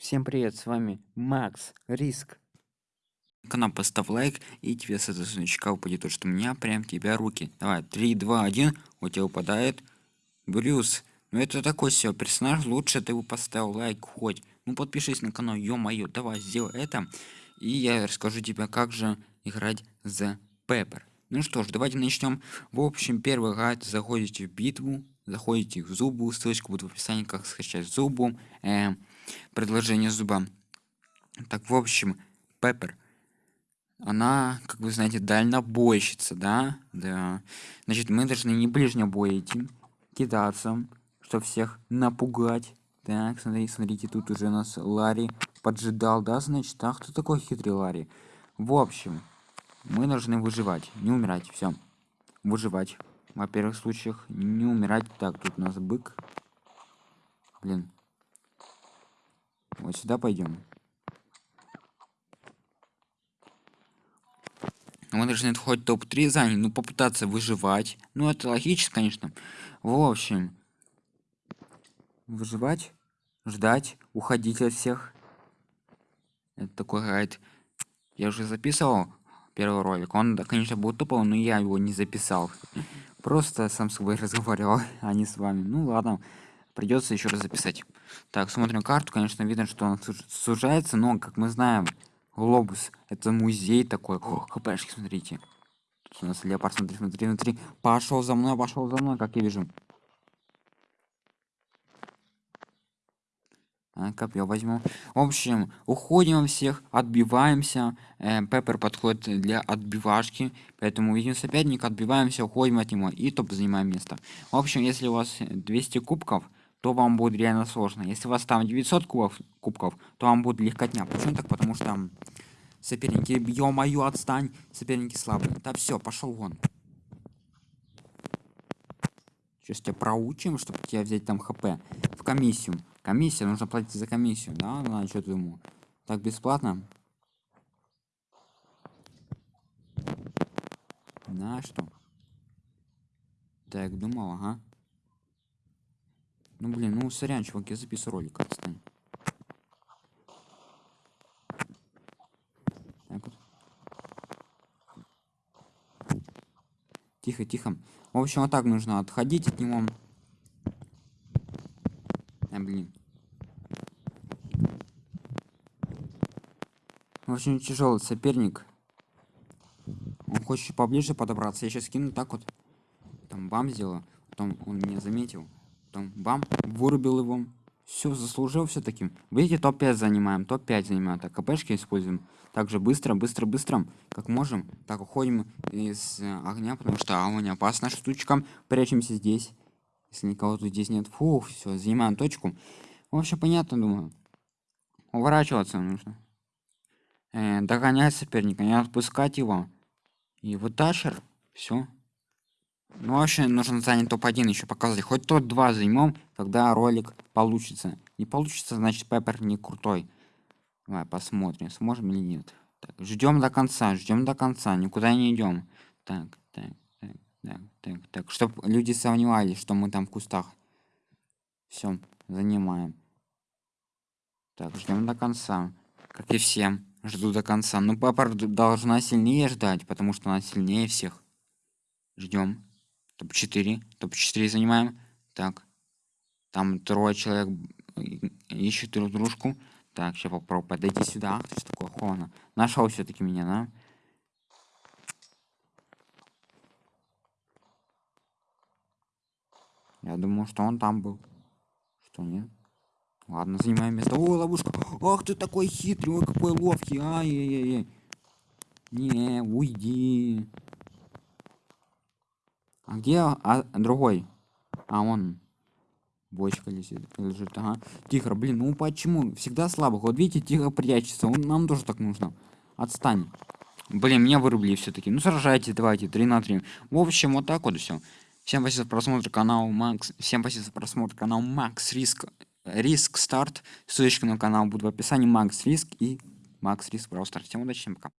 Всем привет, с вами Макс Риск. Канал поставь лайк, и тебе с этого сундучка упадет то, что у меня прям тебя руки. Давай, 3, 2, 1, у тебя упадает Брюс. Ну это такой все персонаж, лучше ты бы поставил лайк хоть. Ну подпишись на канал, ё-моё, давай сделай это. И я расскажу тебе, как же играть за Пеппер. Ну что ж, давайте начнем. В общем, первый гайд, заходите в битву, заходите в зубу, ссылочка будет в описании, как скачать зубу. Эм, предложение зуба. Так, в общем, Пеппер. Она, как вы знаете, дальнобойщица, да? Да. Значит, мы должны не ближнего боя идти, кидаться, чтобы всех напугать. Так, смотрите, смотрите, тут уже нас Ларри поджидал, да, значит, а кто такой хитрый Ларри? В общем, мы должны выживать, не умирать, все. Выживать. Во первых случаях не умирать. Так, тут у нас бык. Блин, вот сюда пойдем. Мы должны хоть топ-3 занять, ну попытаться выживать. Ну это логично, конечно. В общем, выживать, ждать, уходить от всех. Это такой гайд. Я уже записывал первый ролик. Он, конечно, был топовый, но я его не записал. Просто сам с собой разговаривал, а не с вами. Ну ладно придется еще раз записать так смотрим карту конечно видно что он сужается но как мы знаем глобус это музей такой. О, хпшки смотрите. Тут у нас леопард смотри смотри смотри. Пошел за мной пошел за мной как я вижу. Копье возьму. В общем уходим всех отбиваемся. Э, пеппер подходит для отбивашки поэтому видим соперника отбиваемся уходим от него и топ занимаем место. В общем если у вас 200 кубков то вам будет реально сложно. Если у вас там 900 кубов, кубков, то вам будет легкотня. Почему так? Потому что там соперники, ё-моё, отстань, соперники слабые. Да все, пошел вон. Сейчас тебя проучим, чтобы тебя взять там хп. В комиссию. Комиссия, нужно платить за комиссию, да? Ну, что ты ему? Так бесплатно? На что? Так, думал, ага. Ну блин, ну сорян, чувак, я записываю ролик, отстань. Так вот. Тихо, тихо. В общем, вот так нужно отходить от него. А, блин. Общем, тяжелый соперник. Он хочет поближе подобраться. Я сейчас кину так вот. Там бам сделаю. Потом он меня заметил там бам вырубил его. Все заслужил все-таки видите топ-5 занимаем топ-5 занимаем так кпшки используем. Также быстро быстро быстро как можем так уходим из э, огня потому что огонь опасна штучка. Прячемся здесь. Если никого тут здесь нет фух все занимаем точку. В общем понятно думаю. Уворачиваться нужно. Э, догонять соперника не отпускать его. И вытащер все ну, вообще нужно занять топ-1 еще показать. Хоть топ-2 займем, тогда ролик получится. Не получится, значит, Пеппер не крутой. Давай посмотрим, сможем или нет. ждем до конца, ждем до конца, никуда не идем. Так, так, так, так, так, так. Чтоб люди сомневались, что мы там в кустах. Все, занимаем. Так, ждем до конца. Как и всем. Жду до конца. Ну, Пеппер должна сильнее ждать, потому что она сильнее всех. Ждем топ-4 топ-4 занимаем. Так. Там трое человек ищут друг дружку. Так сейчас попробую. Подойти сюда. Что такое хона нашел все-таки меня да? Я думаю что он там был. Что нет? Ладно занимаем место. О ловушка. Ах ты такой хитрый ой какой ловкий. Ай-яй-яй не уйди а где а, другой? А он бочка лежит, лежит. Ага. Тихо, блин, ну почему? Всегда слабых. Вот видите, тихо прячется. Он, нам тоже так нужно. Отстань. Блин, меня вырубили все-таки. Ну сражайтесь, давайте, 3 на 3. В общем, вот так вот все. Всем спасибо за просмотр канала Макс. Всем спасибо за просмотр канала Макс Риск. Риск Старт. Ссылочка на канал будет в описании. Макс Риск и Макс Риск Stars. Всем удачи, всем пока.